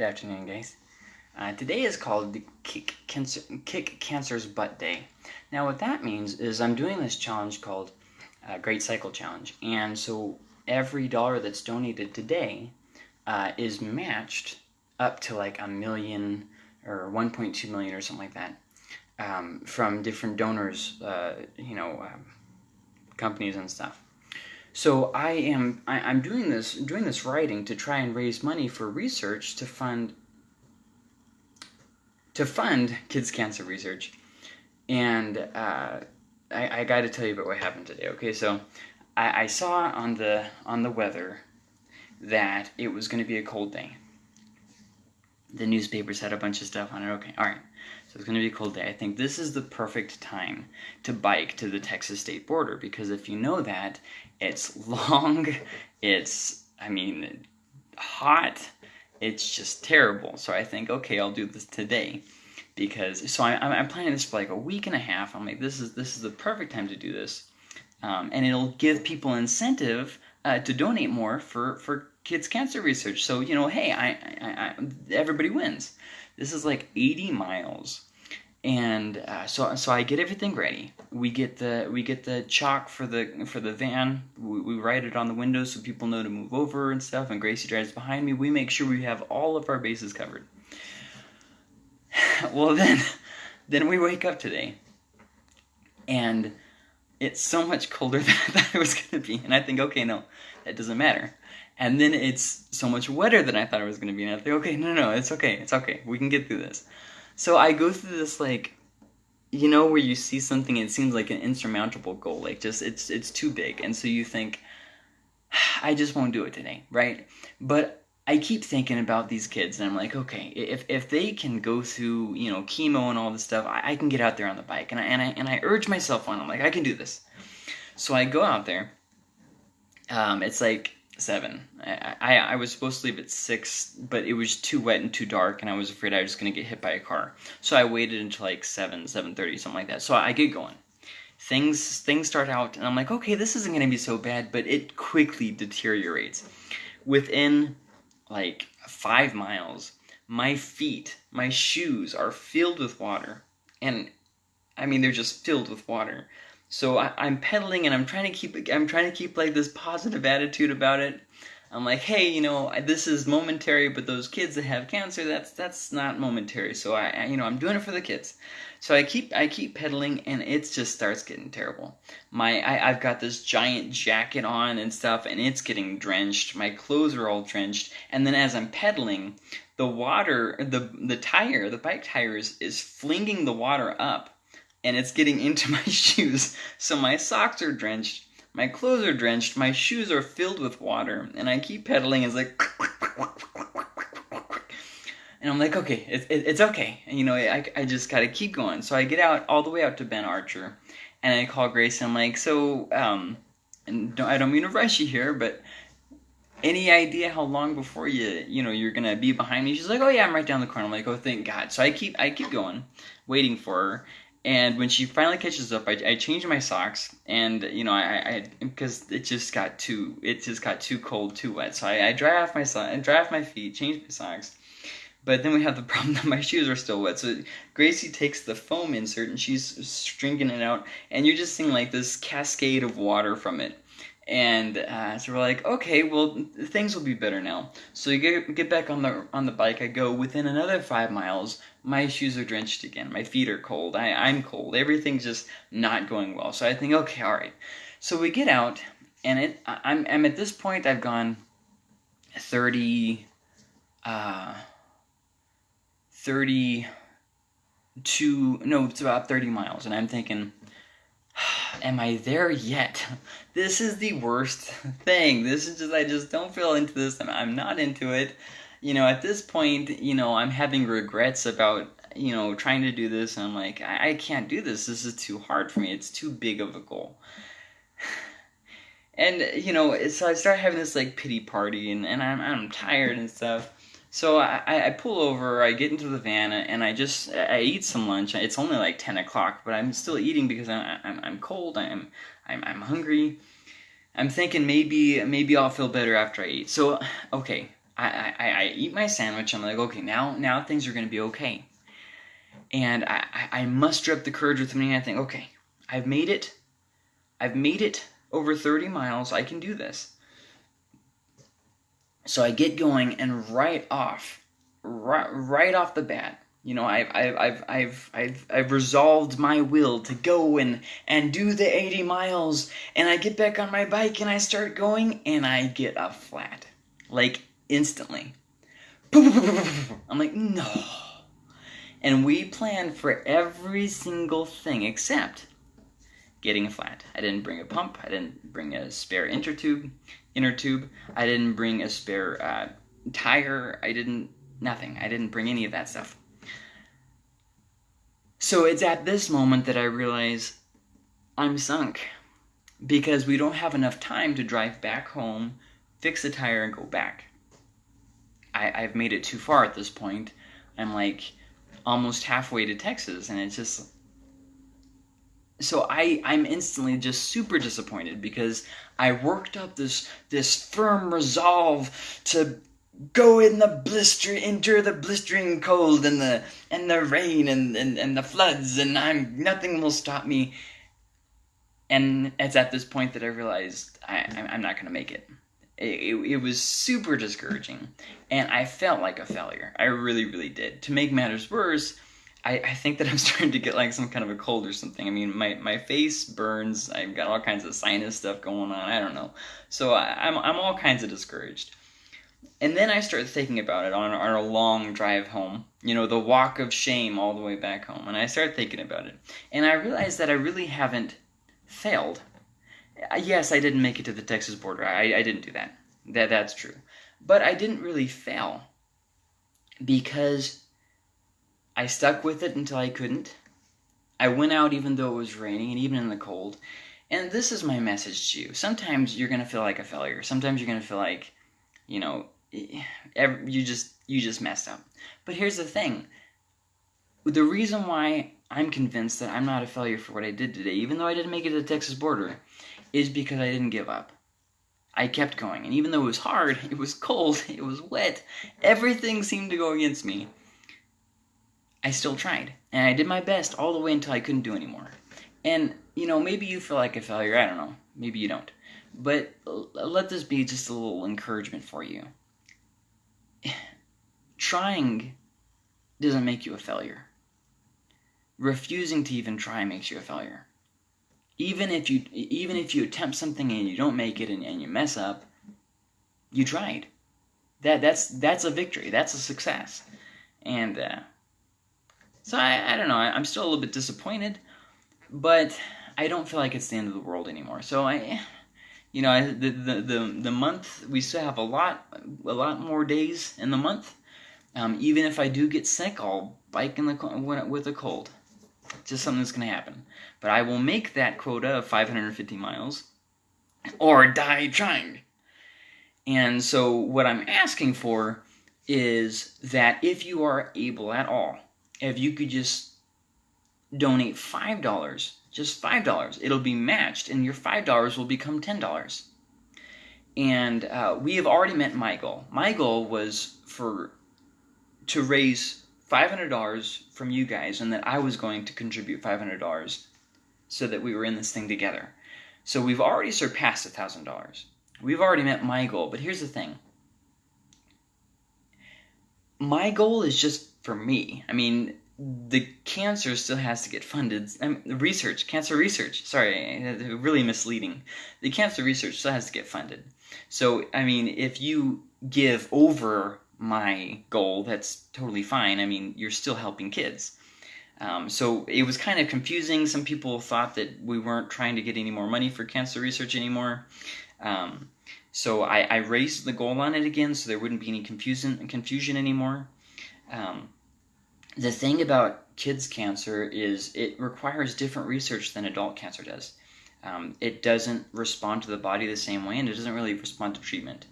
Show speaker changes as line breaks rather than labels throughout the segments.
Good afternoon, guys. Uh, today is called the Kick, Cancer, Kick Cancer's Butt Day. Now, what that means is I'm doing this challenge called uh, Great Cycle Challenge, and so every dollar that's donated today uh, is matched up to like a million or 1.2 million or something like that um, from different donors, uh, you know, um, companies and stuff. So I am I, am doing this doing this writing to try and raise money for research to fund to fund kids cancer research, and uh, I, I got to tell you about what happened today. Okay, so I, I saw on the on the weather that it was going to be a cold day. The newspapers had a bunch of stuff on it. Okay, all right. So it's going to be a cold day. I think this is the perfect time to bike to the Texas state border because if you know that, it's long, it's, I mean, hot, it's just terrible. So I think, okay, I'll do this today because, so I, I'm planning this for like a week and a half. I'm like, this is, this is the perfect time to do this. Um, and it'll give people incentive uh, to donate more for, for kids cancer research. So, you know, hey, I, I, I everybody wins. This is like 80 miles and uh, so so I get everything ready. We get the we get the chalk for the for the van. We, we write it on the windows so people know to move over and stuff. And Gracie drives behind me. We make sure we have all of our bases covered. well then, then we wake up today, and it's so much colder than I thought it was gonna be. And I think, okay, no, that doesn't matter. And then it's so much wetter than I thought it was gonna be. And I think, okay, no, no, it's okay, it's okay. We can get through this. So I go through this like you know where you see something and it seems like an insurmountable goal like just it's it's too big and so you think I just won't do it today, right? But I keep thinking about these kids and I'm like, okay, if if they can go through, you know, chemo and all this stuff, I, I can get out there on the bike. And I and I and I urge myself on. I'm like, I can do this. So I go out there. Um, it's like seven. I, I, I was supposed to leave at six, but it was too wet and too dark, and I was afraid I was going to get hit by a car. So I waited until like seven, seven thirty, something like that. So I get going. Things things start out, and I'm like, okay, this isn't going to be so bad, but it quickly deteriorates. Within like five miles, my feet, my shoes are filled with water, and I mean they're just filled with water. So I, am pedaling and I'm trying to keep I'm trying to keep like this positive attitude about it. I'm like, hey, you know, this is momentary, but those kids that have cancer, that's that's not momentary. So I, I you know, I'm doing it for the kids. So I keep I keep pedaling and it just starts getting terrible. My I, I've got this giant jacket on and stuff and it's getting drenched. My clothes are all drenched. And then as I'm pedaling, the water the the tire, the bike tire is, is flinging the water up and it's getting into my shoes. So my socks are drenched, my clothes are drenched, my shoes are filled with water, and I keep pedaling. It's like, and I'm like, okay, it, it, it's okay. And, you know, I, I just gotta keep going. So I get out all the way out to Ben Archer, and I call Grace, and I'm like, so, um, and don't, I don't mean to rush you here, but any idea how long before you you know you're gonna be behind me she's like oh yeah i'm right down the corner i'm like oh thank god so i keep i keep going waiting for her and when she finally catches up, I, I change my socks, and you know, I, because it just got too, it just got too cold, too wet. So I, I dry off my so- I dry off my feet, change my socks, but then we have the problem that my shoes are still wet. So Gracie takes the foam insert and she's stringing it out, and you're just seeing like this cascade of water from it. And uh, so we're like, okay, well, things will be better now. So you get, get back on the on the bike. I go within another five miles. My shoes are drenched again. My feet are cold. I, I'm cold. Everything's just not going well. So I think, okay, all right. So we get out, and it. I'm, I'm at this point. I've gone thirty. Uh, 32 no it's about 30 miles and i'm thinking am I there yet? This is the worst thing. This is just, I just don't feel into this. I'm, I'm not into it. You know, at this point, you know, I'm having regrets about, you know, trying to do this. And I'm like, I, I can't do this. This is too hard for me. It's too big of a goal. And, you know, so I start having this, like, pity party, and, and I'm, I'm tired and stuff. So I, I pull over, I get into the van, and I just I eat some lunch. It's only like ten o'clock, but I'm still eating because I'm I'm, I'm cold. I'm I'm I'm hungry. I'm thinking maybe maybe I'll feel better after I eat. So okay, I, I, I eat my sandwich. I'm like, okay, now now things are to be okay. And I, I, I muster up the courage with me. And I think, okay, I've made it. I've made it over 30 miles. I can do this. So I get going, and right off, right, right off the bat, you know, I've, I've, I've, I've, I've, resolved my will to go and, and do the 80 miles, and I get back on my bike and I start going, and I get a flat. Like, instantly. I'm like, no. And we planned for every single thing except getting a flat. I didn't bring a pump. I didn't bring a spare inner tube. Inner tube. I didn't bring a spare uh, tire. I didn't nothing. I didn't bring any of that stuff. So it's at this moment that I realize I'm sunk because we don't have enough time to drive back home, fix the tire, and go back. I, I've made it too far at this point. I'm like almost halfway to Texas, and it's just so I I'm instantly just super disappointed because I worked up this this firm resolve to go in the blister endure the blistering cold and the and the rain and, and, and the floods and I'm nothing will stop me and it's at this point that I realized I, I'm not gonna make it. It, it. it was super discouraging and I felt like a failure. I really, really did. To make matters worse, I, I think that I'm starting to get like some kind of a cold or something. I mean, my, my face burns. I've got all kinds of sinus stuff going on. I don't know. So I, I'm, I'm all kinds of discouraged. And then I started thinking about it on, on a long drive home, you know, the walk of shame all the way back home. And I started thinking about it. And I realized that I really haven't failed. Uh, yes, I didn't make it to the Texas border. I, I didn't do that. that. That's true. But I didn't really fail because I stuck with it until I couldn't. I went out even though it was raining and even in the cold. And this is my message to you. Sometimes you're going to feel like a failure. Sometimes you're going to feel like, you know, eh, you just you just messed up. But here's the thing. The reason why I'm convinced that I'm not a failure for what I did today, even though I didn't make it to the Texas border, is because I didn't give up. I kept going, and even though it was hard, it was cold, it was wet, everything seemed to go against me. I still tried, and I did my best all the way until I couldn't do anymore. And you know, maybe you feel like a failure. I don't know. Maybe you don't. But let this be just a little encouragement for you. Trying doesn't make you a failure. Refusing to even try makes you a failure. Even if you even if you attempt something and you don't make it and, and you mess up, you tried. That that's that's a victory. That's a success. And uh, so I, I don't know. I, I'm still a little bit disappointed, but I don't feel like it's the end of the world anymore. So I you know the, the the the month we still have a lot a lot more days in the month um, even if I do get sick I'll bike in the with a cold just something that's gonna happen but I will make that quota of 550 miles or die trying and so what I'm asking for is that if you are able at all if you could just donate five dollars just $5. It'll be matched, and your $5 will become $10. And uh, we have already met my goal. My goal was for to raise $500 from you guys, and that I was going to contribute $500 so that we were in this thing together. So we've already surpassed $1,000. We've already met my goal, but here's the thing. My goal is just for me. I mean, the cancer still has to get funded. Um, research, cancer research. Sorry, really misleading. The cancer research still has to get funded. So, I mean, if you give over my goal, that's totally fine. I mean, you're still helping kids. Um, so it was kind of confusing. Some people thought that we weren't trying to get any more money for cancer research anymore. Um, so I, I, raised the goal on it again, so there wouldn't be any confusion confusion anymore. Um, the thing about kids cancer is it requires different research than adult cancer does. Um, it doesn't respond to the body the same way, and it doesn't really respond to treatment.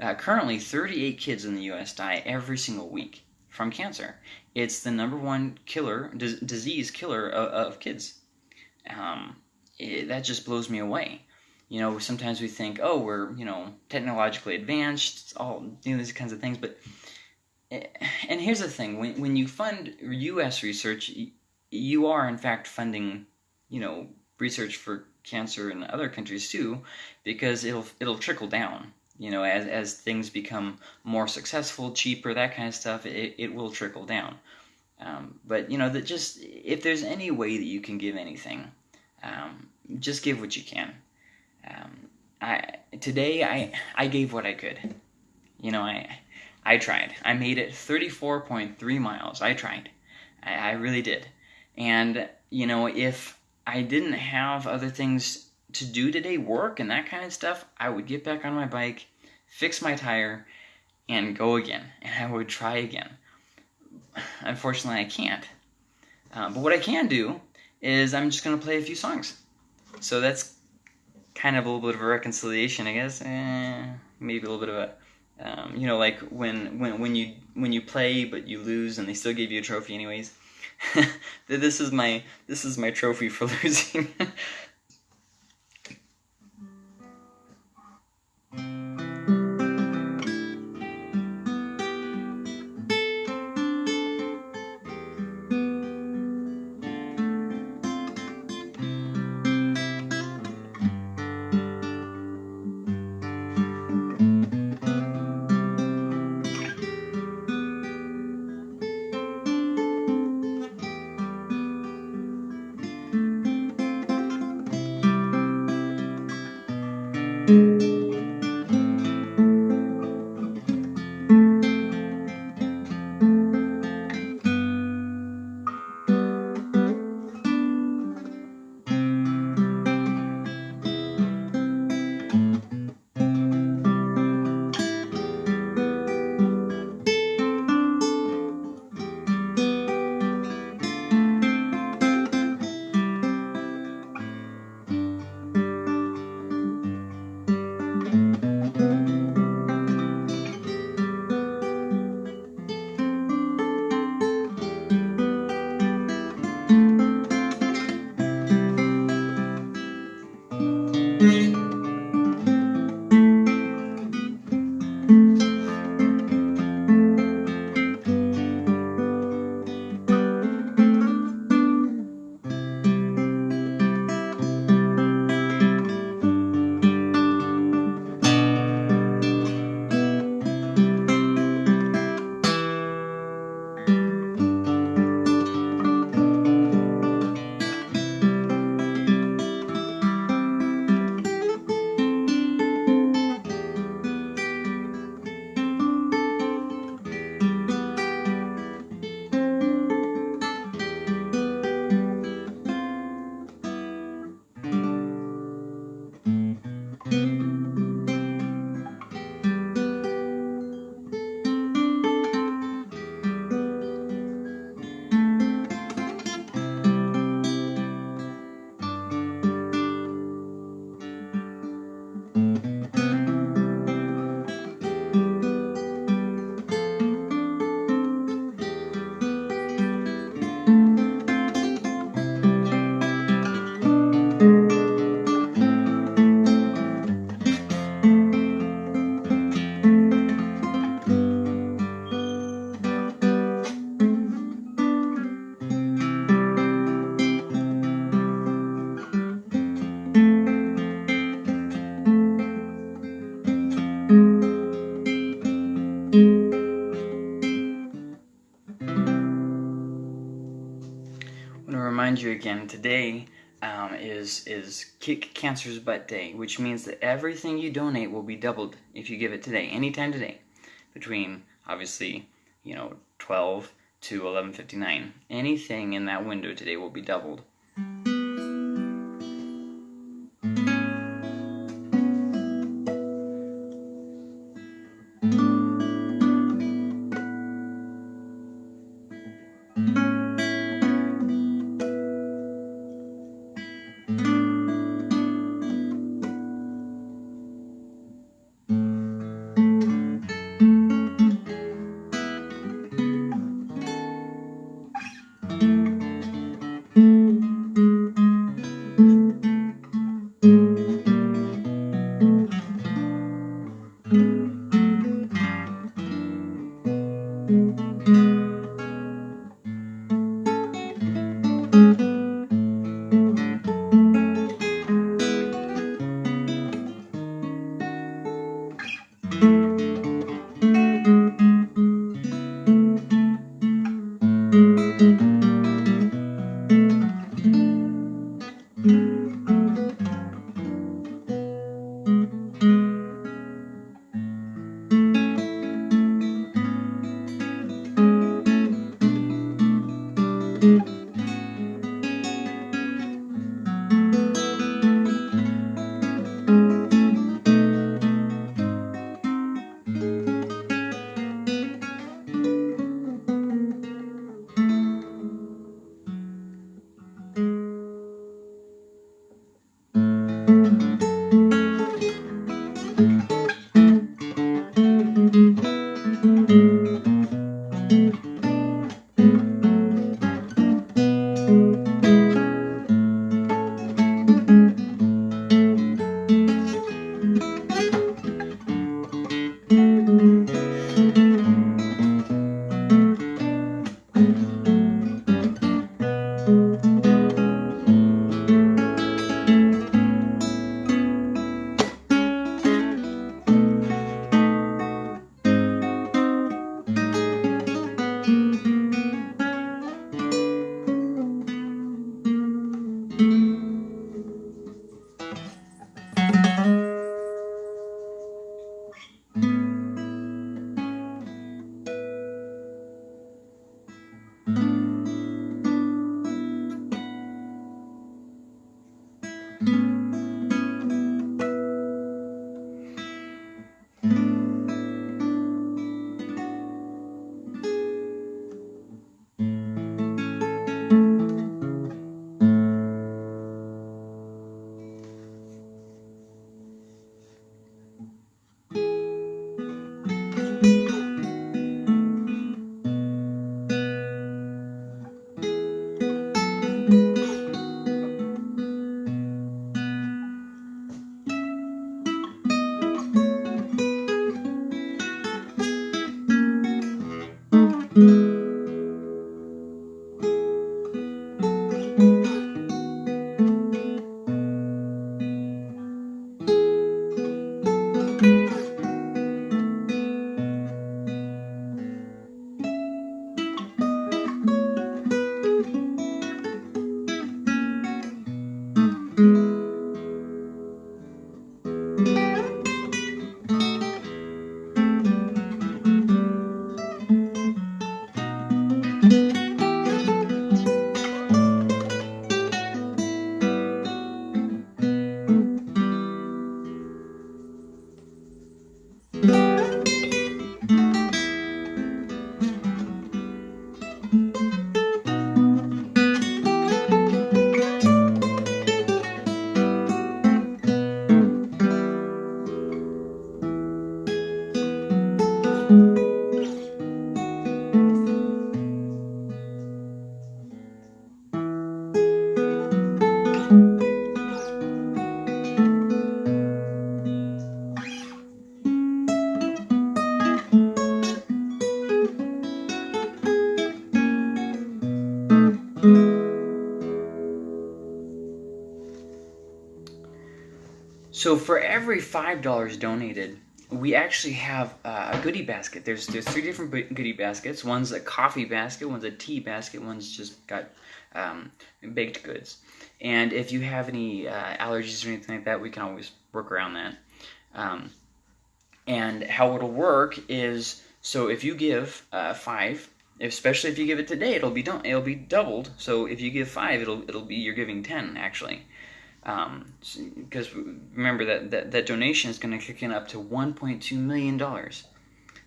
Uh, currently, 38 kids in the U.S. die every single week from cancer. It's the number one killer, disease killer of, of kids. Um, it, that just blows me away. you know, sometimes we think, oh, we're you know technologically advanced, all you know these kinds of things. But and here's the thing: when when you fund U.S. research, you are in fact funding, you know, research for cancer in other countries too, because it'll it'll trickle down. You know, as as things become more successful, cheaper, that kind of stuff, it, it will trickle down. Um, but you know that just if there's any way that you can give anything, um, just give what you can. Um, I today I I gave what I could. You know I I tried. I made it 34.3 miles. I tried. I, I really did. And you know if I didn't have other things to do today, work and that kind of stuff, I would get back on my bike, fix my tire, and go again. And I would try again. Unfortunately, I can't. Uh, but what I can do is I'm just going to play a few songs. So that's kind of a little bit of a reconciliation, I guess. Eh, maybe a little bit of a, um, you know, like when when when you when you play but you lose and they still give you a trophy anyways. this is my this is my trophy for losing. You again today um, is is Kick Cancer's Butt Day, which means that everything you donate will be doubled if you give it today, anytime today, between obviously you know 12 to 11:59. Anything in that window today will be doubled. So for every five dollars donated, we actually have a goodie basket. There's there's three different goodie baskets. One's a coffee basket, one's a tea basket, one's just got um, baked goods. And if you have any uh, allergies or anything like that, we can always work around that. Um, and how it'll work is so if you give uh, five, especially if you give it today, it'll be. It'll be doubled. So if you give five, it'll it'll be you're giving ten actually because um, remember that, that that donation is going to kick in up to 1.2 million dollars.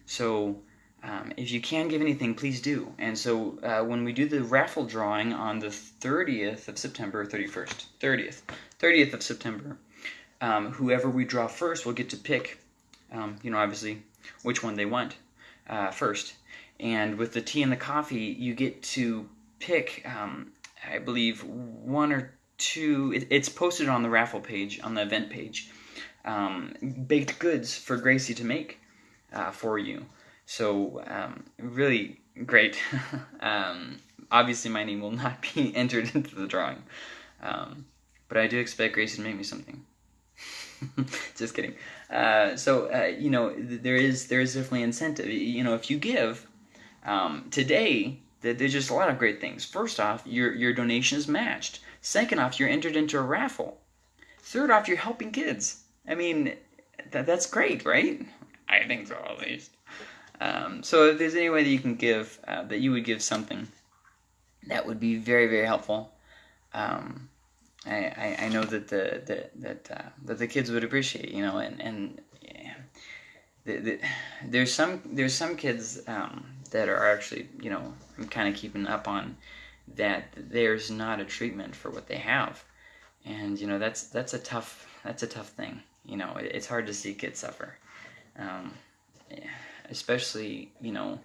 So um, if you can give anything, please do. And so uh, when we do the raffle drawing on the 30th of September, 31st, 30th, 30th of September, um, whoever we draw first will get to pick, um, you know, obviously which one they want uh, first. And with the tea and the coffee, you get to pick, um, I believe, one or to it, it's posted on the raffle page on the event page um, baked goods for gracie to make uh, for you. So um, really great. Um, obviously my name will not be entered into the drawing um, but i do expect gracie to make me something. Just kidding. Uh, so uh, you know there is there is definitely incentive. You know if you give um, today there's just a lot of great things. First off your your donation is matched Second off, you're entered into a raffle. Third off, you're helping kids. I mean, that, that's great, right? I think so, at least. Um, so if there's any way that you can give, uh, that you would give something, that would be very, very helpful. Um, I, I, I, know that the, the that uh, that the kids would appreciate, you know, and and yeah, the, the, there's some there's some kids um, that are actually, you know, I'm kind of keeping up on that there's not a treatment for what they have, and you know that's that's a tough that's a tough thing. You know, it's hard to see kids suffer, um, especially you know.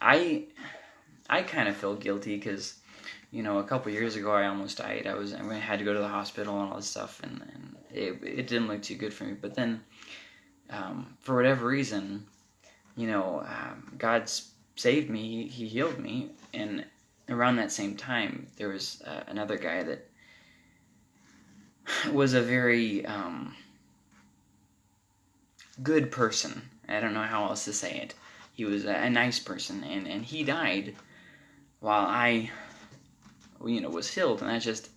I I kind of feel guilty because you know a couple years ago I almost died. I was I had to go to the hospital and all this stuff, and, and it it didn't look too good for me. But then, um, for whatever reason, you know, um, God's saved me. He, he healed me, and around that same time, there was uh, another guy that was a very um, good person. I don't know how else to say it. He was a, a nice person, and, and he died while I, you know, was healed. And that's just,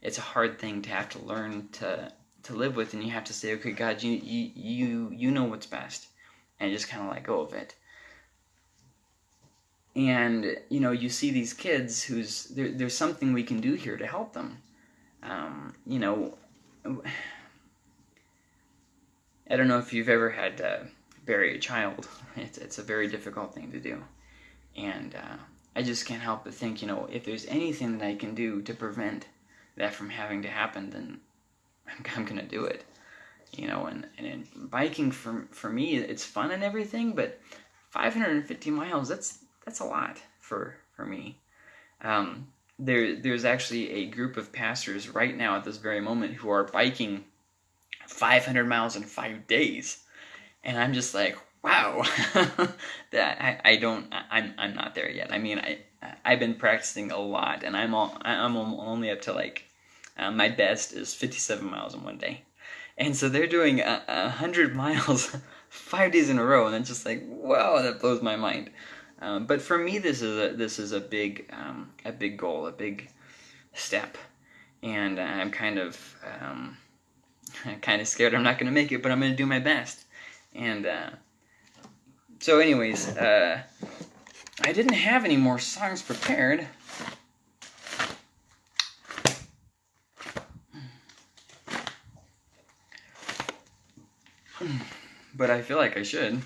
it's a hard thing to have to learn to to live with, and you have to say, okay, God, you you you you know what's best, and just kind of let go of it and you know you see these kids who's there, there's something we can do here to help them. Um, you know i don't know if you've ever had to bury a child. It's, it's a very difficult thing to do. And uh, i just can't help but think you know if there's anything that i can do to prevent that from having to happen then i'm, I'm gonna do it. You know and, and biking for, for me it's fun and everything but 550 miles that's that's a lot for for me. Um, there there's actually a group of pastors right now at this very moment who are biking 500 miles in five days, and I'm just like, wow, that I, I don't I'm I'm not there yet. I mean I I've been practicing a lot, and I'm all I'm only up to like uh, my best is 57 miles in one day, and so they're doing a, a hundred miles five days in a row, and it's just like wow, that blows my mind. Um, but for me, this is a this is a big um, a big goal, a big step, and I'm kind of um, kind of scared I'm not going to make it, but I'm going to do my best. And uh, so, anyways, uh, I didn't have any more songs prepared. But I feel like I should.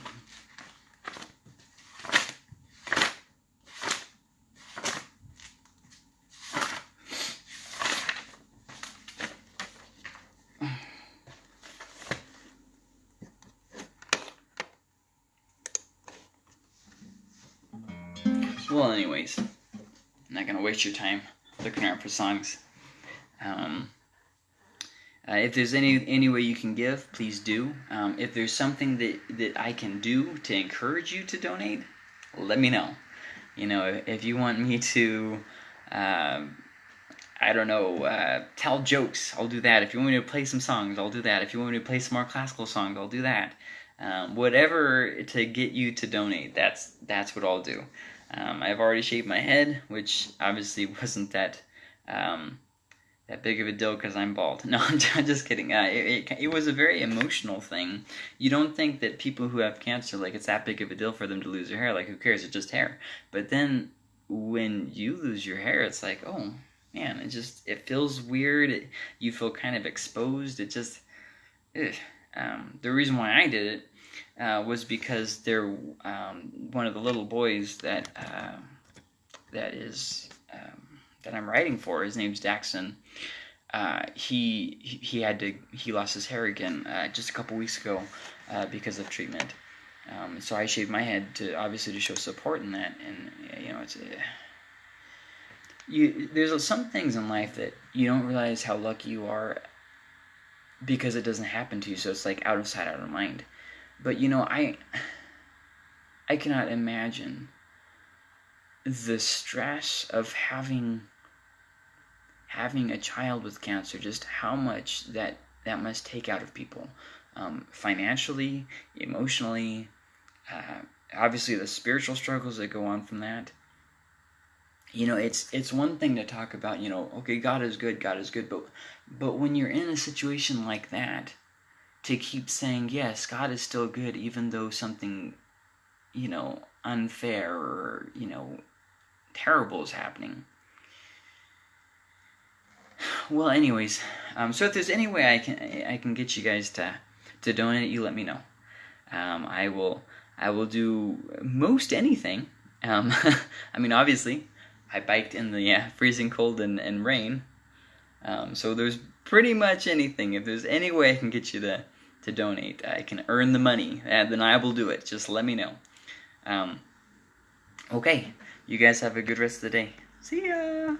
Waste your time looking around for songs. Um, uh, if there's any any way you can give, please do. Um, if there's something that that I can do to encourage you to donate, let me know. You know, if you want me to, uh, I don't know, uh, tell jokes, I'll do that. If you want me to play some songs, I'll do that. If you want me to play some more classical songs, I'll do that. Um, whatever to get you to donate, that's that's what I'll do. Um, I've already shaved my head, which obviously wasn't that. Um, that big of a deal because I'm bald. No, I'm just kidding. Uh, it, it, it, was a very emotional thing. You don't think that people who have cancer, like, it's that big of a deal for them to lose their hair. Like, who cares? It's just hair. But then when you lose your hair, it's like, oh, man, it just, it feels weird. It, you feel kind of exposed. It just. Um, the reason why I did it uh, was because there, um, one of the little boys that, uh, that is, um, that I'm writing for, his name's Daxon. Uh, he he had to he lost his hair again uh, just a couple weeks ago uh, because of treatment. Um, so I shaved my head to obviously to show support in that, and you know it's uh, you. There's some things in life that you don't realize how lucky you are because it doesn't happen to you. So it's like out of sight, out of mind. But you know I I cannot imagine the stress of having having a child with cancer, just how much that that must take out of people, um, financially, emotionally, uh, obviously the spiritual struggles that go on from that. You know, it's it's one thing to talk about, you know, okay, God is good, God is good, but but when you're in a situation like that, to keep saying yes, God is still good, even though something, you know, unfair or you know, terrible is happening well, anyways, um, so if there's any way I can I can get you guys to to donate, you let me know. Um, I will I will do most anything. Um, I mean, obviously, I biked in the yeah, freezing cold and, and rain. Um, so there's pretty much anything. If there's any way I can get you to to donate, I can earn the money, and then I will do it. Just let me know. Um, okay, you guys have a good rest of the day. See ya.